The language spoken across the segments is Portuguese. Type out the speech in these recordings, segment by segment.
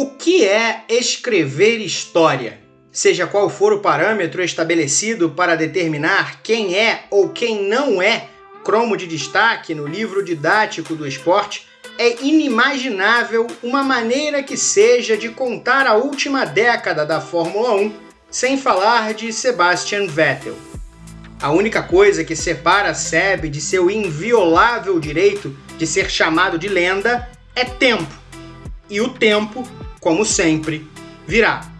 O que é escrever história? Seja qual for o parâmetro estabelecido para determinar quem é ou quem não é cromo de destaque no livro didático do esporte, é inimaginável uma maneira que seja de contar a última década da Fórmula 1 sem falar de Sebastian Vettel. A única coisa que separa Seb de seu inviolável direito de ser chamado de lenda é tempo. E o tempo, como sempre, virá.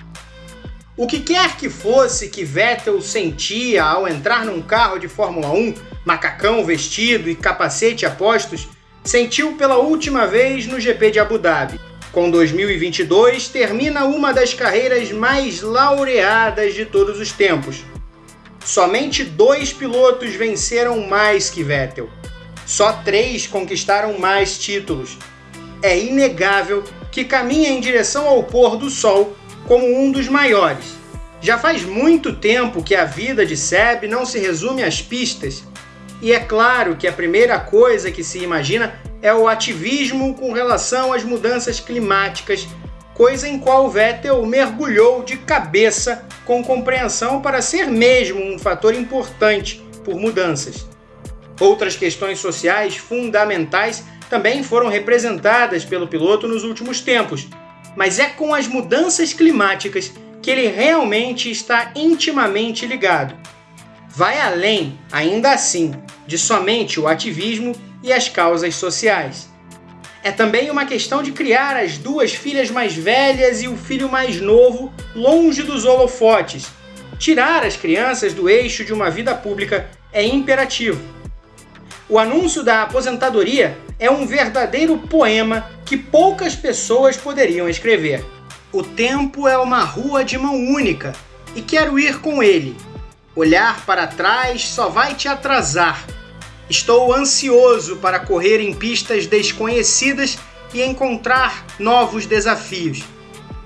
O que quer que fosse que Vettel sentia ao entrar num carro de Fórmula 1, macacão vestido e capacete a postos, sentiu pela última vez no GP de Abu Dhabi. Com 2022, termina uma das carreiras mais laureadas de todos os tempos. Somente dois pilotos venceram mais que Vettel. Só três conquistaram mais títulos. É inegável que caminha em direção ao pôr do sol como um dos maiores. Já faz muito tempo que a vida de Seb não se resume às pistas, e é claro que a primeira coisa que se imagina é o ativismo com relação às mudanças climáticas, coisa em qual Vettel mergulhou de cabeça com compreensão para ser mesmo um fator importante por mudanças. Outras questões sociais fundamentais também foram representadas pelo piloto nos últimos tempos, mas é com as mudanças climáticas que ele realmente está intimamente ligado. Vai além, ainda assim, de somente o ativismo e as causas sociais. É também uma questão de criar as duas filhas mais velhas e o filho mais novo longe dos holofotes. Tirar as crianças do eixo de uma vida pública é imperativo. O anúncio da aposentadoria é um verdadeiro poema que poucas pessoas poderiam escrever. O tempo é uma rua de mão única e quero ir com ele. Olhar para trás só vai te atrasar Estou ansioso para correr em pistas desconhecidas e encontrar novos desafios.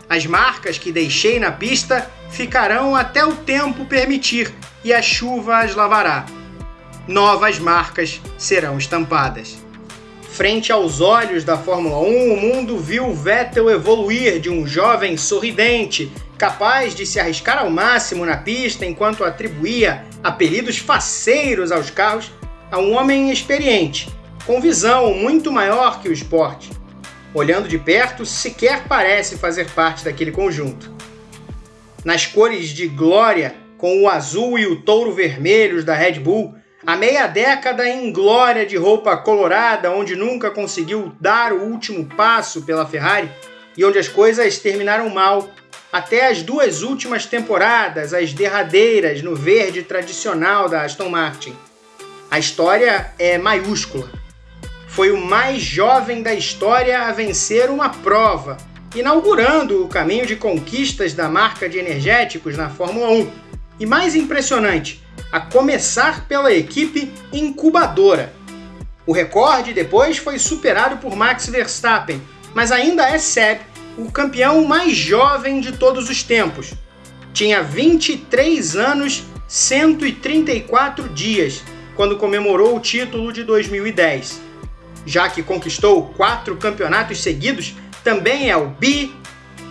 As marcas que deixei na pista ficarão até o tempo permitir e a chuva as lavará. Novas marcas serão estampadas. Frente aos olhos da Fórmula 1, o mundo viu Vettel evoluir de um jovem sorridente, capaz de se arriscar ao máximo na pista enquanto atribuía apelidos faceiros aos carros, a um homem experiente, com visão muito maior que o esporte. Olhando de perto, sequer parece fazer parte daquele conjunto. Nas cores de glória, com o azul e o touro vermelhos da Red Bull, a meia década em glória de roupa colorada, onde nunca conseguiu dar o último passo pela Ferrari e onde as coisas terminaram mal, até as duas últimas temporadas, as derradeiras no verde tradicional da Aston Martin. A história é maiúscula. Foi o mais jovem da história a vencer uma prova, inaugurando o caminho de conquistas da marca de energéticos na Fórmula 1. E mais impressionante, a começar pela equipe incubadora. O recorde depois foi superado por Max Verstappen, mas ainda é Seb o campeão mais jovem de todos os tempos. Tinha 23 anos, 134 dias quando comemorou o título de 2010. Já que conquistou quatro campeonatos seguidos, também é o bi,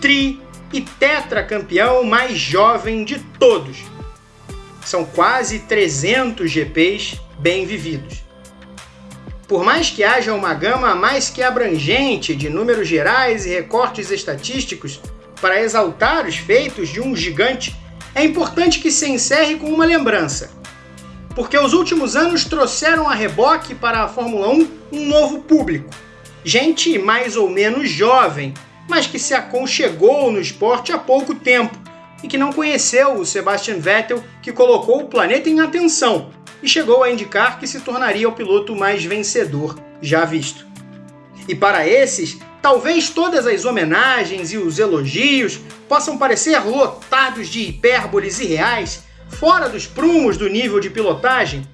tri e tetracampeão mais jovem de todos. São quase 300 GPs bem vividos. Por mais que haja uma gama mais que abrangente de números gerais e recortes estatísticos para exaltar os feitos de um gigante, é importante que se encerre com uma lembrança porque os últimos anos trouxeram a reboque para a Fórmula 1 um novo público. Gente mais ou menos jovem, mas que se aconchegou no esporte há pouco tempo e que não conheceu o Sebastian Vettel, que colocou o planeta em atenção e chegou a indicar que se tornaria o piloto mais vencedor já visto. E para esses, talvez todas as homenagens e os elogios possam parecer lotados de hipérboles irreais fora dos prumos do nível de pilotagem?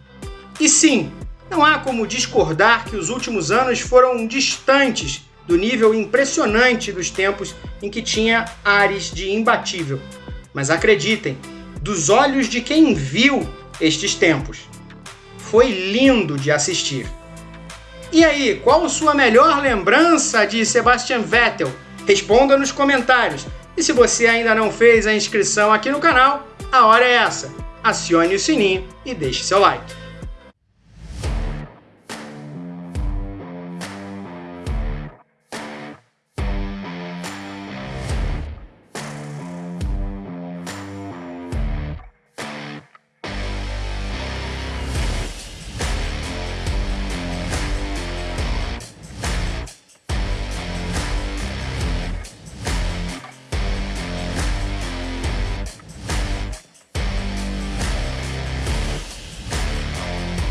E sim, não há como discordar que os últimos anos foram distantes do nível impressionante dos tempos em que tinha ares de imbatível. Mas acreditem, dos olhos de quem viu estes tempos, foi lindo de assistir. E aí, qual sua melhor lembrança de Sebastian Vettel? Responda nos comentários. E se você ainda não fez a inscrição aqui no canal, a hora é essa. Acione o sininho e deixe seu like.